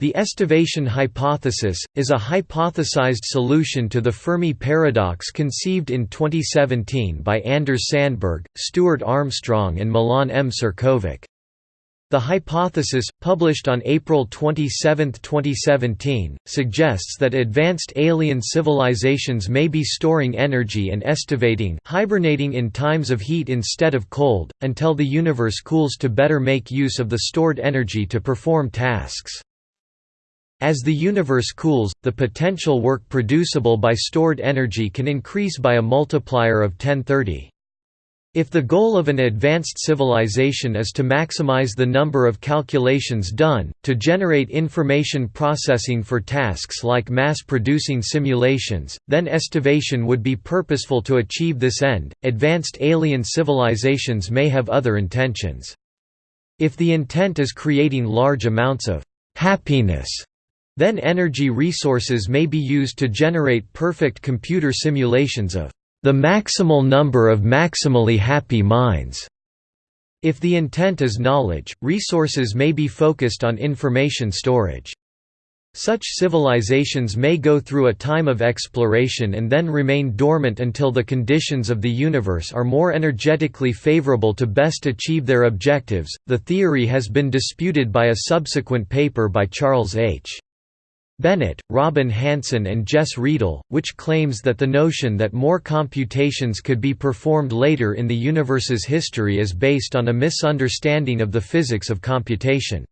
The estivation hypothesis, is a hypothesized solution to the Fermi paradox conceived in 2017 by Anders Sandberg, Stuart Armstrong and Milan M. Ćirković. The hypothesis, published on April 27, 2017, suggests that advanced alien civilizations may be storing energy and estivating hibernating in times of heat instead of cold, until the universe cools to better make use of the stored energy to perform tasks. As the universe cools, the potential work producible by stored energy can increase by a multiplier of 1030. If the goal of an advanced civilization is to maximize the number of calculations done, to generate information processing for tasks like mass-producing simulations, then estivation would be purposeful to achieve this end. Advanced alien civilizations may have other intentions. If the intent is creating large amounts of happiness then energy resources may be used to generate perfect computer simulations of the maximal number of maximally happy minds. If the intent is knowledge, resources may be focused on information storage. Such civilizations may go through a time of exploration and then remain dormant until the conditions of the universe are more energetically favorable to best achieve their objectives. The theory has been disputed by a subsequent paper by Charles H. Bennett, Robin Hanson and Jess Riedel, which claims that the notion that more computations could be performed later in the universe's history is based on a misunderstanding of the physics of computation.